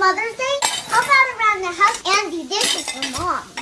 Mother's Day, help out around the house and do dishes for Mom.